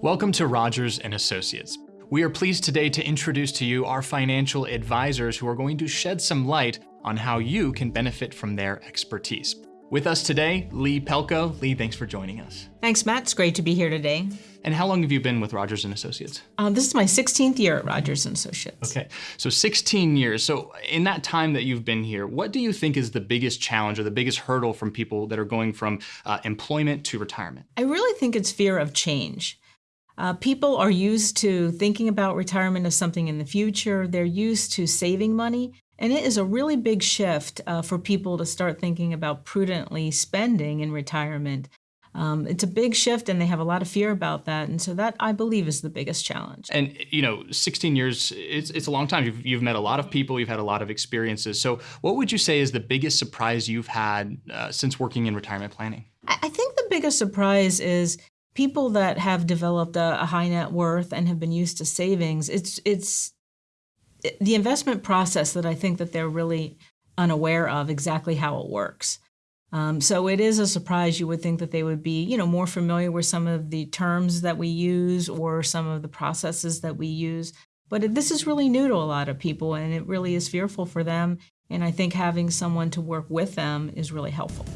Welcome to Rogers and Associates. We are pleased today to introduce to you our financial advisors who are going to shed some light on how you can benefit from their expertise. With us today, Lee Pelko. Lee, thanks for joining us. Thanks, Matt. It's great to be here today. And how long have you been with Rogers and Associates? Um, this is my 16th year at Rogers and Associates. Okay, so 16 years. So in that time that you've been here, what do you think is the biggest challenge or the biggest hurdle from people that are going from uh, employment to retirement? I really think it's fear of change. Uh, people are used to thinking about retirement as something in the future. They're used to saving money. And it is a really big shift uh, for people to start thinking about prudently spending in retirement. Um, it's a big shift and they have a lot of fear about that. And so that I believe is the biggest challenge. And you know, 16 years, it's, it's a long time. You've, you've met a lot of people, you've had a lot of experiences. So what would you say is the biggest surprise you've had uh, since working in retirement planning? I think the biggest surprise is people that have developed a, a high net worth and have been used to savings, it's it's the investment process that I think that they're really unaware of exactly how it works. Um, so it is a surprise. You would think that they would be, you know, more familiar with some of the terms that we use or some of the processes that we use. But this is really new to a lot of people, and it really is fearful for them. And I think having someone to work with them is really helpful.